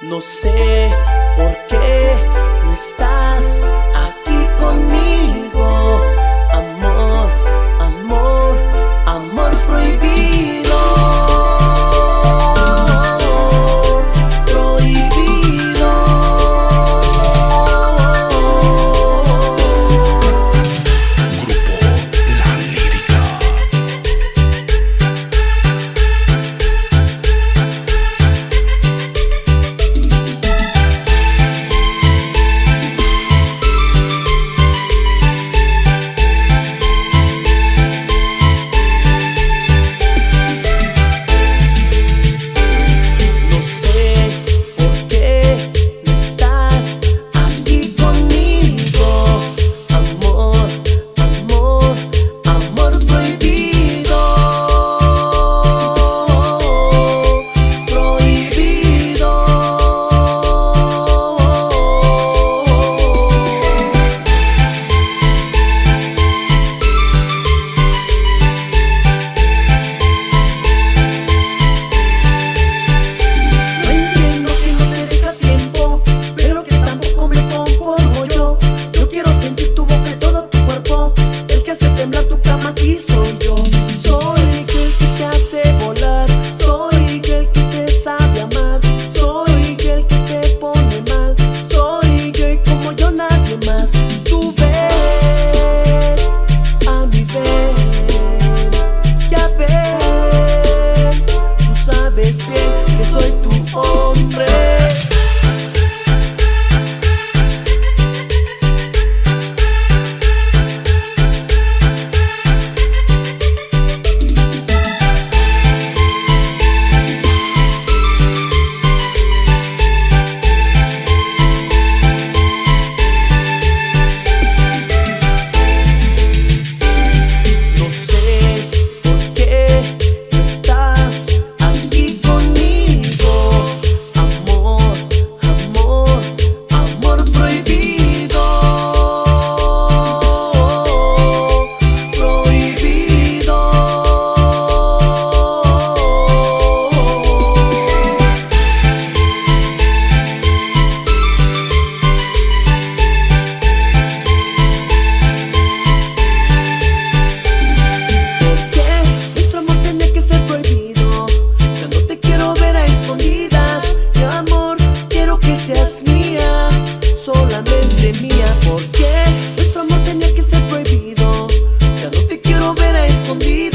No sé por qué no estás aquí conmigo. caricias mía, solamente mía, porque nuestro amor tenía que ser prohibido. Ya no te quiero ver a escondidas.